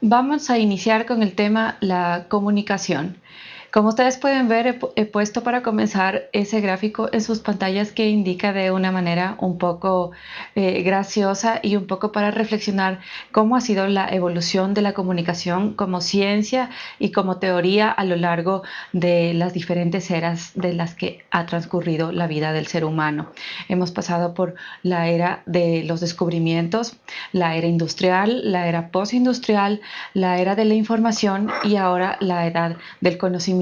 Vamos a iniciar con el tema la comunicación. Como ustedes pueden ver, he, puesto para comenzar ese gráfico en sus pantallas que indica de una manera un poco eh, graciosa y un poco para reflexionar cómo ha sido la evolución de la comunicación como ciencia y como teoría a lo largo de las diferentes eras de las que ha transcurrido la vida del ser humano. Hemos pasado por la era de los descubrimientos, la era industrial, la era postindustrial, la era de la información y ahora la edad del conocimiento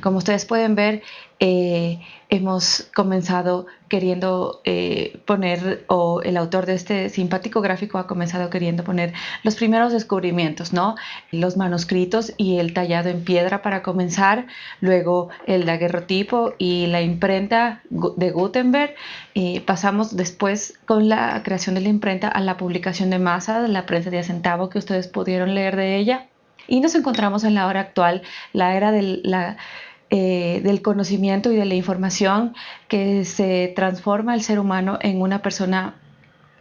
como ustedes pueden ver, eh, hemos comenzado queriendo eh, poner, o el autor de este simpático gráfico ha comenzado queriendo poner los primeros descubrimientos, ¿no? Los manuscritos y el tallado en piedra para comenzar, luego el daguerrotipo y la imprenta de Gutenberg. Eh, pasamos después con la creación de la imprenta a la publicación de masa, de la prensa de centavo que ustedes pudieron leer de ella y nos encontramos en la hora actual, la era eh, del, conocimiento y de la información que se transforma el ser humano en una persona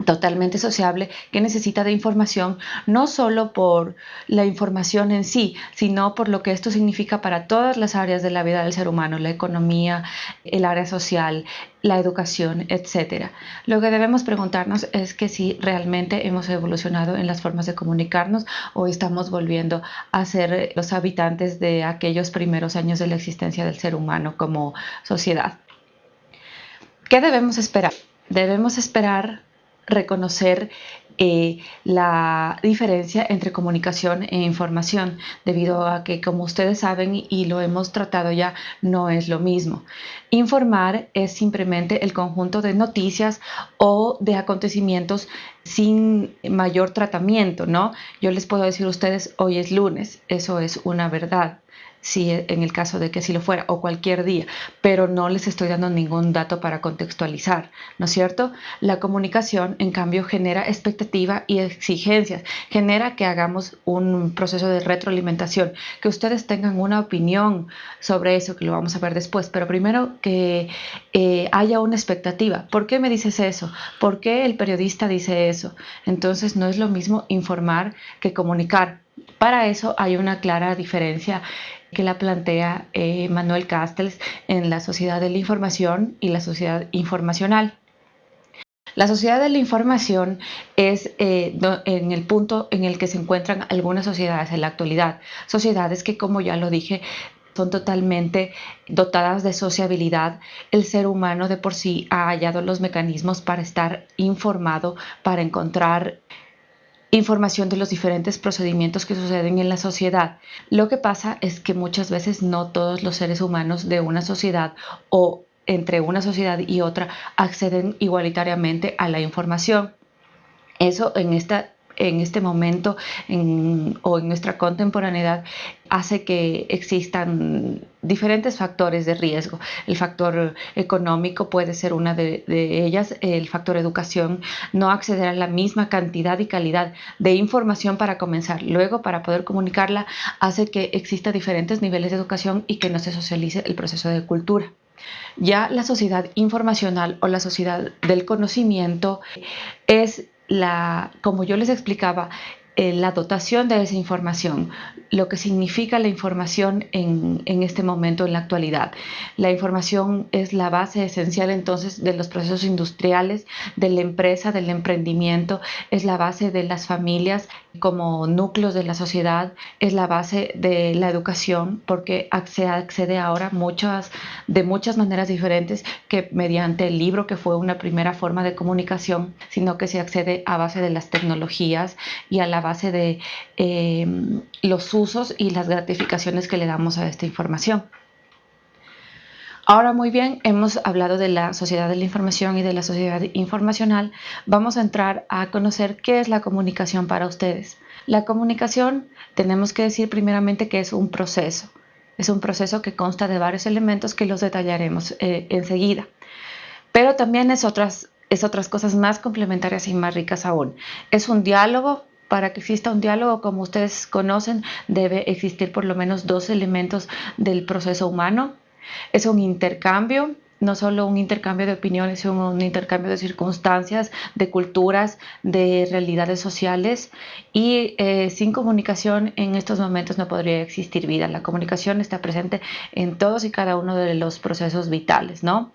totalmente sociable que necesita de información no solo por la información en sí, sino por lo que esto significa para todas las áreas de la vida del ser humano, la economía, el área social, la educación, etc. Lo que debemos preguntarnos es que si realmente hemos evolucionado en las formas de comunicarnos o estamos volviendo a ser los habitantes de aquellos primeros años de la existencia del ser humano como sociedad. ¿Qué debemos esperar? Debemos esperar reconocer eh, la diferencia entre comunicación e información, debido a que, como ustedes saben y lo hemos tratado ya, no es lo mismo. Informar es simplemente el conjunto de noticias o de acontecimientos sin mayor tratamiento, ¿no? Yo les puedo decir a ustedes, hoy es lunes, eso es una verdad si e, en el caso de que así lo fuera, o cualquier día, pero no les estoy dando ningún dato para contextualizar, ¿no es cierto? La comunicación, en cambio, genera expectativa y exigencias, genera que hagamos un proceso de retroalimentación, que ustedes tengan una opinión sobre eso, que lo vamos a ver después, pero primero que eh, haya una expectativa. ¿Por qué me dices eso? ¿Por qué el periodista dice eso? Entonces no es lo mismo informar que comunicar. Para eso hay una clara diferencia que la plantea eh, Manuel Castells en la sociedad de la información y la sociedad informacional. La sociedad de la información es eh, en el punto en el que se encuentran algunas sociedades en la actualidad, sociedades que como ya lo dije son totalmente dotadas de sociabilidad. El ser humano de por sí ha hallado los mecanismos para estar informado, para encontrar información de los diferentes procedimientos que suceden en la sociedad. Lo que pasa es que muchas veces no todos los seres humanos de una sociedad o entre una sociedad y otra acceden igualitariamente a la información. Eso en esta en este momento o en nuestra contemporaneidad hace que existan diferentes factores de riesgo. El factor económico puede ser una de, ellas, el factor educación, no acceder a la misma cantidad y calidad de información para comenzar. Luego, para poder comunicarla, hace que exista diferentes niveles de educación y que no se socialice el proceso de cultura. Ya la sociedad informacional o la sociedad del conocimiento es la, como yo les explicaba, eh, la dotación de esa información, lo que significa la información en, en, este momento, en la actualidad. La información es la base esencial entonces de los procesos industriales, de la empresa, del emprendimiento, es la base de las familias como núcleos de la sociedad, es la base de la educación, porque se accede ahora muchas, de muchas maneras diferentes que mediante el libro, que fue una primera forma de comunicación, sino que se accede a base de las tecnologías y a la base de eh, los usos y las gratificaciones que le damos a esta información. Ahora muy bien, hemos hablado de la sociedad de la información y de la sociedad informacional. Vamos a entrar a conocer qué es la comunicación para ustedes. La comunicación tenemos que decir primeramente que es un proceso. Es un proceso que consta de varios elementos que los detallaremos eh, enseguida. Pero también es otras, es otras cosas más complementarias y más ricas aún. Es un diálogo para que exista un diálogo, como ustedes conocen, debe existir por lo menos dos elementos del proceso humano. Es un intercambio no solo un intercambio de opiniones, sino un intercambio de circunstancias, de culturas, de realidades sociales y eh, sin comunicación en estos momentos no podría existir vida. La comunicación está presente en todos y cada uno de los procesos vitales, ¿no?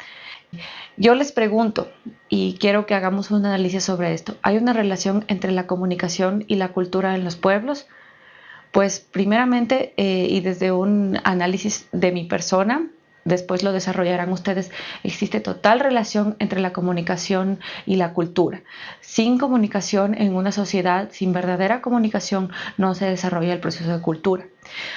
Yo les pregunto, y quiero que hagamos un análisis sobre esto, ¿hay una relación entre la comunicación y la cultura en los pueblos? Pues primeramente, eh, y desde un análisis de mi persona, después lo desarrollarán ustedes, existe total relación entre la comunicación y la cultura. Sin comunicación en una sociedad, sin verdadera comunicación, no se desarrolla el proceso de cultura.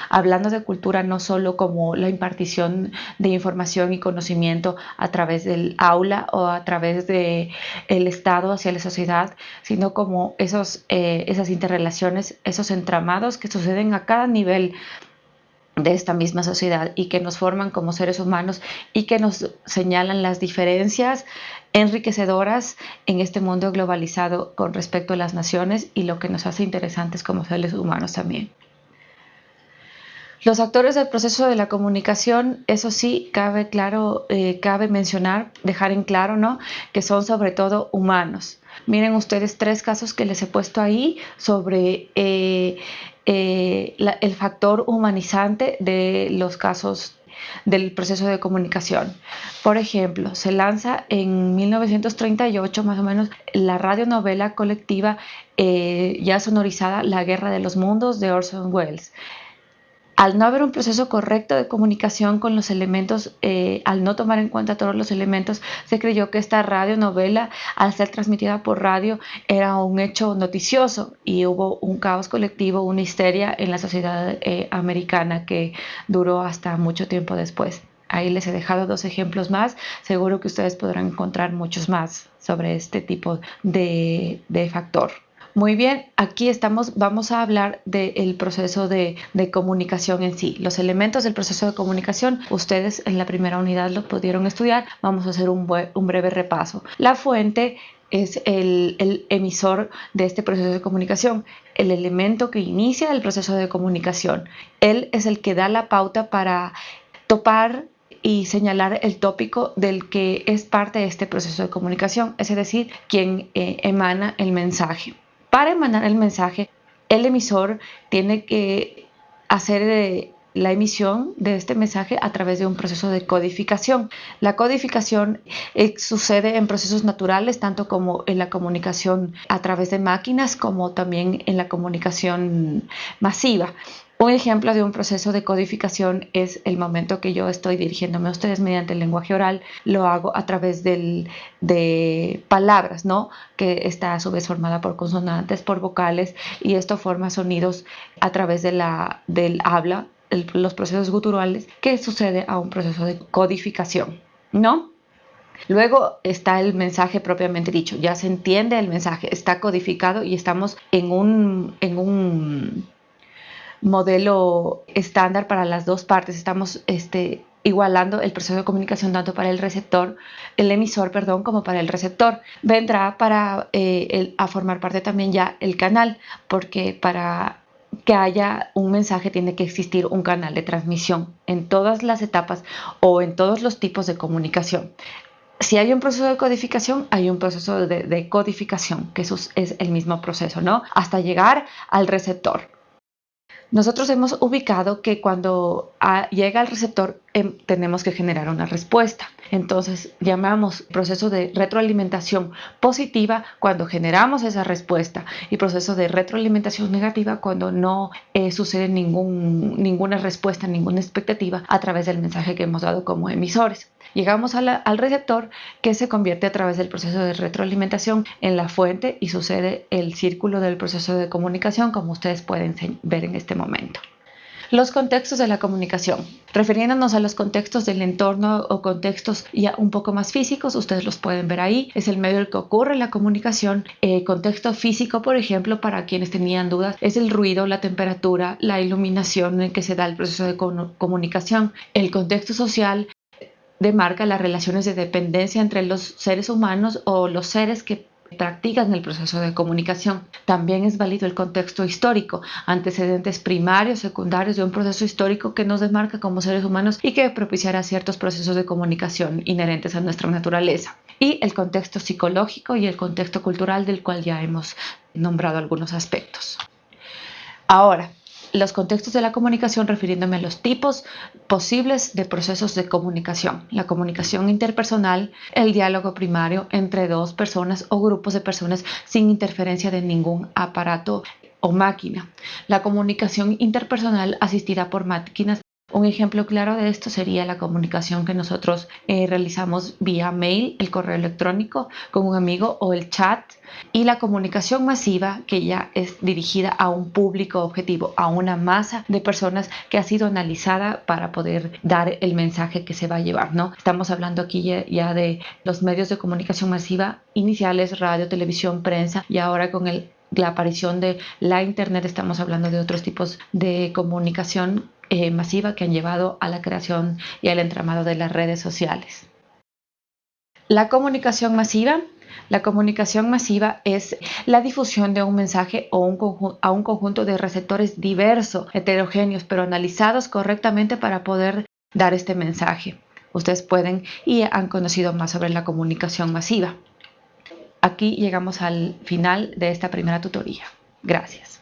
Hablando de cultura no solo como la impartición de información y conocimiento a través del aula o a través del el Estado hacia la sociedad, sino como esos, eh, esas interrelaciones, esos entramados que suceden a cada nivel de esta misma sociedad y que nos forman como seres humanos y que nos señalan las diferencias enriquecedoras en este mundo globalizado con respecto a las naciones y lo que nos hace interesantes como seres humanos también. Los actores del proceso de la comunicación, eso sí, cabe claro, eh, cabe mencionar, dejar en claro, ¿no? Que son sobre todo humanos. Miren ustedes tres casos que les he puesto ahí sobre eh, eh, el factor humanizante de los casos del proceso de comunicación. Por ejemplo, se lanza en 1938 más o menos la radionovela colectiva ya sonorizada La Guerra de los Mundos de Orson Welles. Al no haber un proceso correcto de comunicación con los elementos, eh, al no tomar en cuenta todos los elementos, se creyó que esta radionovela, al ser transmitida por radio, era un hecho noticioso y hubo un caos colectivo, una histeria en la sociedad eh, americana que duró hasta mucho tiempo después. Ahí les he dejado dos ejemplos más, seguro que ustedes podrán encontrar muchos más sobre este tipo de factor. Muy bien, aquí estamos, vamos a hablar del proceso de, comunicación en sí. Los elementos del proceso de comunicación, ustedes en la primera unidad lo pudieron estudiar. Vamos a hacer un, breve repaso. La fuente es el, el, emisor de este proceso de comunicación, el elemento que inicia el proceso de comunicación. Él es el que da la pauta para topar y señalar el tópico del que es parte de este proceso de comunicación, es decir, quien eh, emana el mensaje. Para emanar el mensaje, el emisor tiene que hacer eh, la emisión de este mensaje a través de un proceso de codificación. La codificación eh, sucede en procesos naturales, tanto como en la comunicación a través de máquinas, como también en la comunicación masiva. Un ejemplo de un proceso de codificación es el momento que yo estoy dirigiéndome a ustedes mediante el lenguaje oral, lo hago a través de palabras, ¿no? Que está a su vez formada por consonantes, por vocales, y esto forma sonidos a través del habla, los procesos guturales, que sucede a un proceso de codificación, ¿no? Luego está el mensaje propiamente dicho, ya se entiende el mensaje, está codificado y estamos en un, en un modelo estándar para las dos partes. Estamos este, igualando el proceso de comunicación tanto para el receptor, el emisor, perdón, como para el receptor. Vendrá para eh, a formar parte también ya el canal, porque para que haya un mensaje tiene que existir un canal de transmisión en todas las etapas o en todos los tipos de comunicación. Si hay un proceso de codificación, hay un proceso de, de codificación, que eso es el mismo proceso, ¿no? Hasta llegar al receptor. Nosotros hemos ubicado que cuando ah, llega al receptor em, tenemos que generar una respuesta. Entonces llamamos proceso de retroalimentación positiva cuando generamos esa respuesta y proceso de retroalimentación negativa cuando no eh, sucede ningún, ninguna respuesta, ninguna expectativa a través del mensaje que hemos dado como emisores. Llegamos al receptor que se convierte a través del proceso de retroalimentación en la fuente y sucede el círculo del proceso de comunicación como ustedes pueden ver en este momento. Los contextos de la comunicación. Refiriéndonos a los contextos del entorno o contextos ya un poco más físicos, ustedes los pueden ver ahí. Es el medio en el que ocurre la comunicación. El contexto físico, por ejemplo, para quienes tenían dudas, es el ruido, la temperatura, la iluminación en que se da el proceso de comunicación. El contexto social demarca las relaciones de dependencia entre los seres humanos o los seres que practican el proceso de comunicación. También es válido el contexto histórico, antecedentes primarios, secundarios de un proceso histórico que nos desmarca como seres humanos y que propiciará ciertos procesos de comunicación inherentes a nuestra naturaleza. Y el contexto psicológico y el contexto cultural del cual ya hemos nombrado algunos aspectos. Ahora, los contextos de la comunicación refiriéndome a los tipos posibles de procesos de comunicación. La comunicación interpersonal, el diálogo primario entre dos personas o grupos de personas sin interferencia de ningún aparato o máquina. La comunicación interpersonal asistida por máquinas un ejemplo claro de esto sería la comunicación que nosotros eh, realizamos vía mail, el correo electrónico con un amigo o el chat y la comunicación masiva que ya es dirigida a un público objetivo, a una masa de personas que ha sido analizada para poder dar el mensaje que se va a llevar, ¿no? Estamos hablando aquí ya de los medios de comunicación masiva iniciales, radio, televisión, prensa y ahora con la aparición de la Internet, estamos hablando de otros tipos de comunicación eh, masiva que han llevado a la creación y al entramado de las redes sociales. La comunicación masiva. La comunicación masiva es la difusión de un mensaje o un a un conjunto de receptores diversos, heterogéneos, pero analizados correctamente para poder dar este mensaje. Ustedes pueden y han conocido más sobre la comunicación masiva. Aquí llegamos al final de esta primera tutoría. Gracias.